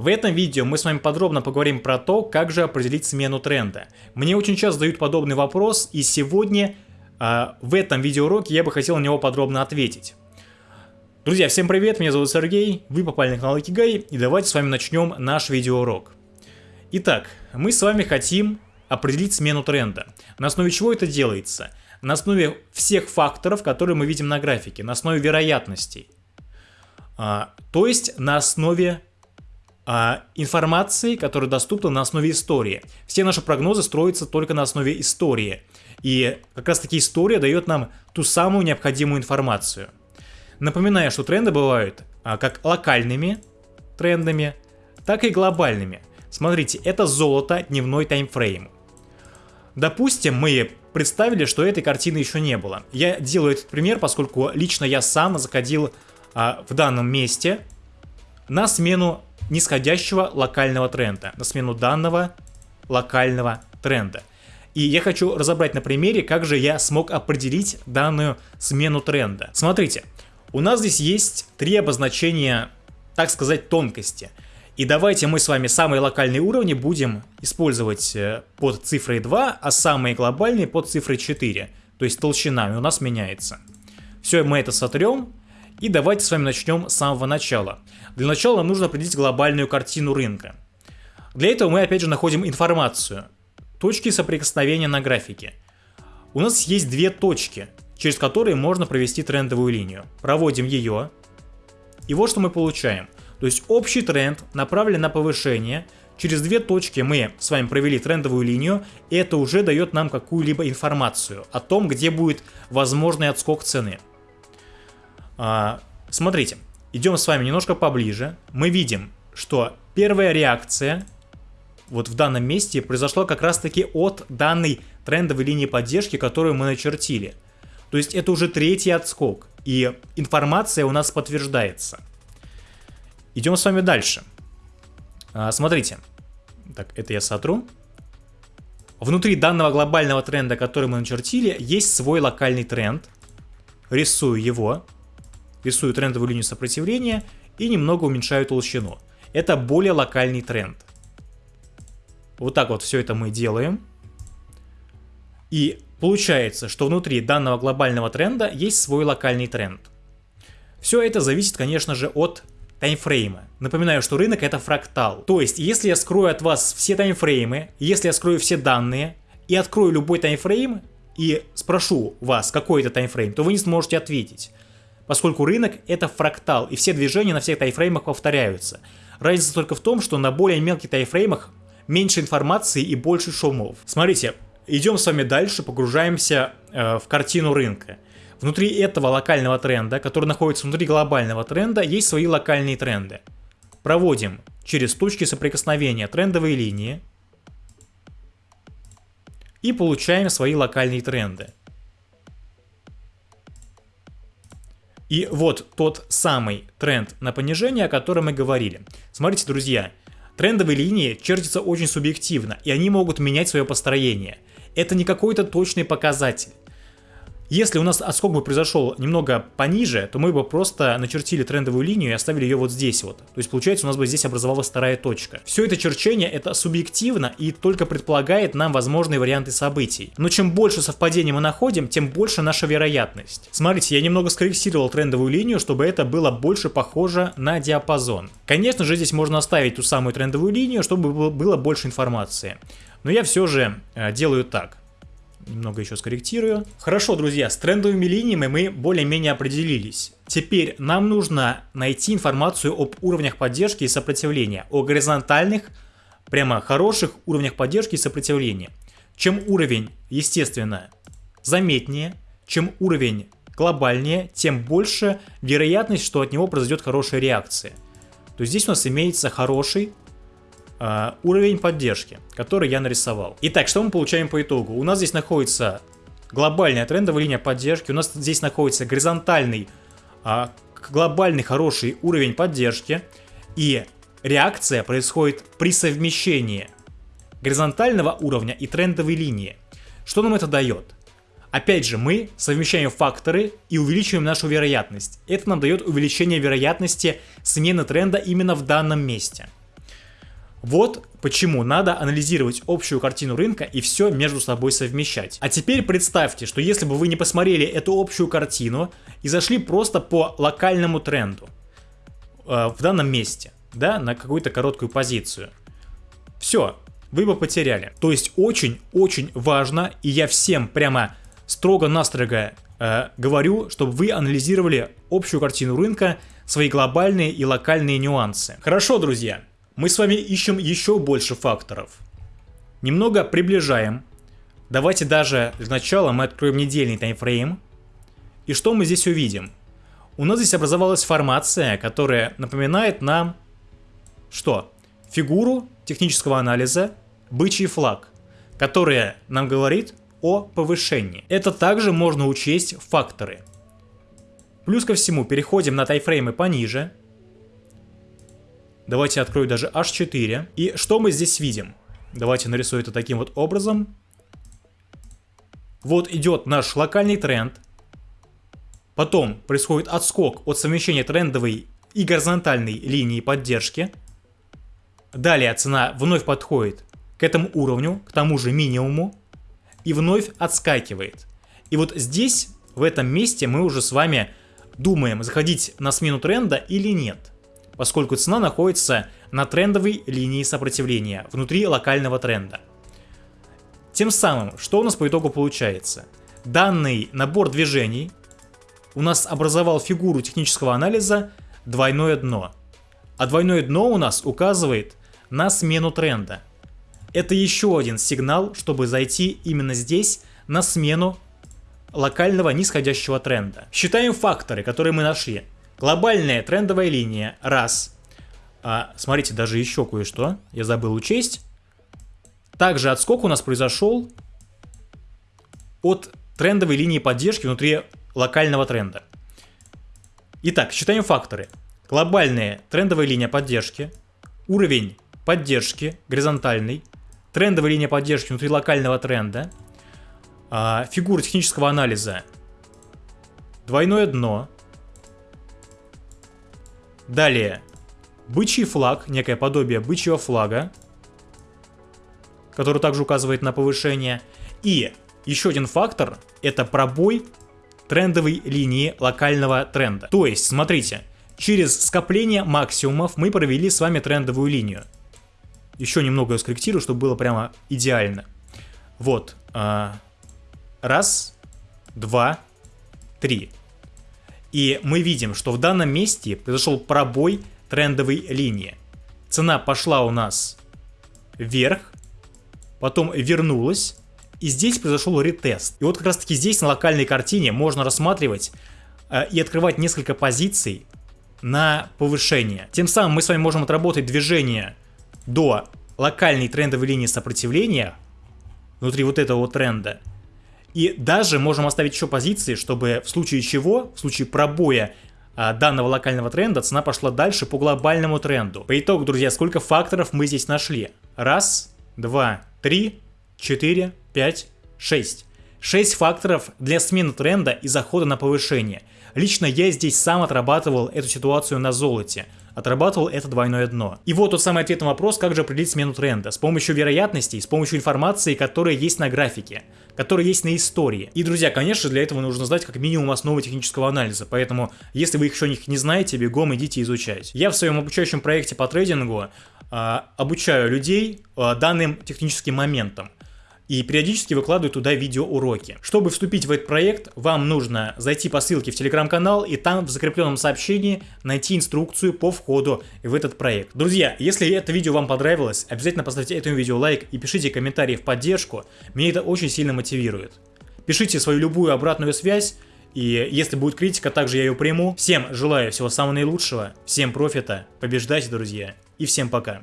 В этом видео мы с вами подробно поговорим про то, как же определить смену тренда. Мне очень часто задают подобный вопрос, и сегодня э, в этом видеоуроке я бы хотел на него подробно ответить. Друзья, всем привет, меня зовут Сергей, вы попали на канал Икигай, и давайте с вами начнем наш видеоурок. Итак, мы с вами хотим определить смену тренда. На основе чего это делается? На основе всех факторов, которые мы видим на графике, на основе вероятностей. А, то есть на основе информации, которая доступна на основе истории. Все наши прогнозы строятся только на основе истории. И как раз таки история дает нам ту самую необходимую информацию. Напоминаю, что тренды бывают а, как локальными трендами, так и глобальными. Смотрите, это золото, дневной таймфрейм. Допустим, мы представили, что этой картины еще не было. Я делаю этот пример, поскольку лично я сам заходил а, в данном месте на смену нисходящего локального тренда, на смену данного локального тренда. И я хочу разобрать на примере, как же я смог определить данную смену тренда. Смотрите, у нас здесь есть три обозначения, так сказать, тонкости. И давайте мы с вами самые локальные уровни будем использовать э, под цифрой 2, а самые глобальные под цифрой 4. То есть толщина у нас меняется. Все, мы это сотрем. И давайте с вами начнем с самого начала. Для начала нам нужно определить глобальную картину рынка. Для этого мы опять же находим информацию. Точки соприкосновения на графике. У нас есть две точки, через которые можно провести трендовую линию. Проводим ее. И вот что мы получаем. То есть общий тренд направлен на повышение. Через две точки мы с вами провели трендовую линию, и это уже дает нам какую-либо информацию о том, где будет возможный отскок цены. А, смотрите, идем с вами немножко поближе. Мы видим, что первая реакция вот в данном месте произошла как раз таки от данной трендовой линии поддержки, которую мы начертили. То есть это уже третий отскок, и информация у нас подтверждается. Идем с вами дальше. А, смотрите. Так, это я сотру. Внутри данного глобального тренда, который мы начертили, есть свой локальный тренд. Рисую его рисую трендовую линию сопротивления и немного уменьшаю толщину. Это более локальный тренд. Вот так вот все это мы делаем. И получается, что внутри данного глобального тренда есть свой локальный тренд. Все это зависит, конечно же, от таймфрейма. Напоминаю, что рынок это фрактал. То есть, если я скрою от вас все таймфреймы, если я скрою все данные и открою любой таймфрейм и спрошу вас, какой это таймфрейм, то вы не сможете ответить поскольку рынок это фрактал, и все движения на всех тайфреймах повторяются. Разница только в том, что на более мелких тайфреймах меньше информации и больше шумов. Смотрите, идем с вами дальше, погружаемся э, в картину рынка. Внутри этого локального тренда, который находится внутри глобального тренда, есть свои локальные тренды. Проводим через точки соприкосновения трендовые линии и получаем свои локальные тренды. И вот тот самый тренд на понижение, о котором мы говорили. Смотрите, друзья, трендовые линии чертятся очень субъективно, и они могут менять свое построение. Это не какой-то точный показатель. Если у нас отскок бы произошел немного пониже, то мы бы просто начертили трендовую линию и оставили ее вот здесь вот. То есть получается у нас бы здесь образовалась вторая точка. Все это черчение это субъективно и только предполагает нам возможные варианты событий. Но чем больше совпадений мы находим, тем больше наша вероятность. Смотрите, я немного скорректировал трендовую линию, чтобы это было больше похоже на диапазон. Конечно же здесь можно оставить ту самую трендовую линию, чтобы было больше информации. Но я все же э, делаю так немного еще скорректирую. Хорошо, друзья, с трендовыми линиями мы более-менее определились. Теперь нам нужно найти информацию об уровнях поддержки и сопротивления, о горизонтальных, прямо хороших уровнях поддержки и сопротивления. Чем уровень, естественно, заметнее, чем уровень глобальнее, тем больше вероятность, что от него произойдет хорошая реакция. То есть здесь у нас имеется хороший э, уровень поддержки, который я нарисовал. Итак, что мы получаем по итогу? У нас здесь находится глобальная трендовая линия поддержки, у нас здесь находится горизонтальный, э, глобальный хороший уровень поддержки, и реакция происходит при совмещении горизонтального уровня и трендовой линии. Что нам это дает? Опять же, мы совмещаем факторы и увеличиваем нашу вероятность. Это нам дает увеличение вероятности смены тренда именно в данном месте. Вот почему надо анализировать общую картину рынка и все между собой совмещать. А теперь представьте, что если бы вы не посмотрели эту общую картину и зашли просто по локальному тренду э, в данном месте, да, на какую-то короткую позицию. Все, вы бы потеряли. То есть очень-очень важно, и я всем прямо строго-настрого э, говорю, чтобы вы анализировали общую картину рынка, свои глобальные и локальные нюансы. Хорошо, друзья, мы с вами ищем еще больше факторов. Немного приближаем. Давайте даже для начала мы откроем недельный таймфрейм. И что мы здесь увидим? У нас здесь образовалась формация, которая напоминает нам что? Фигуру технического анализа бычий флаг, которая нам говорит о повышении. Это также можно учесть факторы. Плюс ко всему переходим на тайфреймы пониже. Давайте открою даже H4. И что мы здесь видим? Давайте нарисую это таким вот образом. Вот идет наш локальный тренд. Потом происходит отскок от совмещения трендовой и горизонтальной линии поддержки. Далее цена вновь подходит к этому уровню, к тому же минимуму, и вновь отскакивает. И вот здесь, в этом месте, мы уже с вами думаем, заходить на смену тренда или нет, поскольку цена находится на трендовой линии сопротивления, внутри локального тренда. Тем самым, что у нас по итогу получается? Данный набор движений у нас образовал фигуру технического анализа двойное дно. А двойное дно у нас указывает на смену тренда. Это еще один сигнал, чтобы зайти именно здесь на смену локального нисходящего тренда. Считаем факторы, которые мы нашли. Глобальная трендовая линия – раз. А, смотрите, даже еще кое-что я забыл учесть. Также отскок у нас произошел от трендовой линии поддержки внутри локального тренда. Итак, считаем факторы. Глобальная трендовая линия поддержки, уровень поддержки горизонтальной, трендовая линия поддержки внутри локального тренда, а, фигура технического анализа, двойное дно, далее бычий флаг, некое подобие бычьего флага, который также указывает на повышение, и еще один фактор это пробой трендовой линии локального тренда. То есть, смотрите, через скопление максимумов мы провели с вами трендовую линию еще немного скорректирую, чтобы было прямо идеально. Вот. А, раз, два, три. И мы видим, что в данном месте произошел пробой трендовой линии. Цена пошла у нас вверх, потом вернулась, и здесь произошел ретест. И вот как раз таки здесь на локальной картине можно рассматривать э, и открывать несколько позиций на повышение. Тем самым мы с вами можем отработать движение до локальной трендовой линии сопротивления внутри вот этого тренда. И даже можем оставить еще позиции, чтобы в случае чего, в случае пробоя а, данного локального тренда, цена пошла дальше по глобальному тренду. По итогу, друзья, сколько факторов мы здесь нашли? Раз, два, три, четыре, пять, шесть. Шесть факторов для смены тренда и захода на повышение. Лично я здесь сам отрабатывал эту ситуацию на золоте отрабатывал это двойное дно. И вот тот самый ответ на вопрос, как же определить смену тренда. С помощью вероятностей, с помощью информации, которая есть на графике, которая есть на истории. И, друзья, конечно, для этого нужно знать как минимум основы технического анализа, поэтому, если вы их еще не знаете, бегом идите изучать. Я в своем обучающем проекте по трейдингу э, обучаю людей э, данным техническим моментам и периодически выкладываю туда видеоуроки. Чтобы вступить в этот проект, вам нужно зайти по ссылке в телеграм-канал и там в закрепленном сообщении найти инструкцию по входу в этот проект. Друзья, если это видео вам понравилось, обязательно поставьте этому видео лайк и пишите комментарии в поддержку, меня это очень сильно мотивирует. Пишите свою любую обратную связь, и если будет критика, также я ее приму. Всем желаю всего самого наилучшего, всем профита, побеждайте, друзья, и всем пока.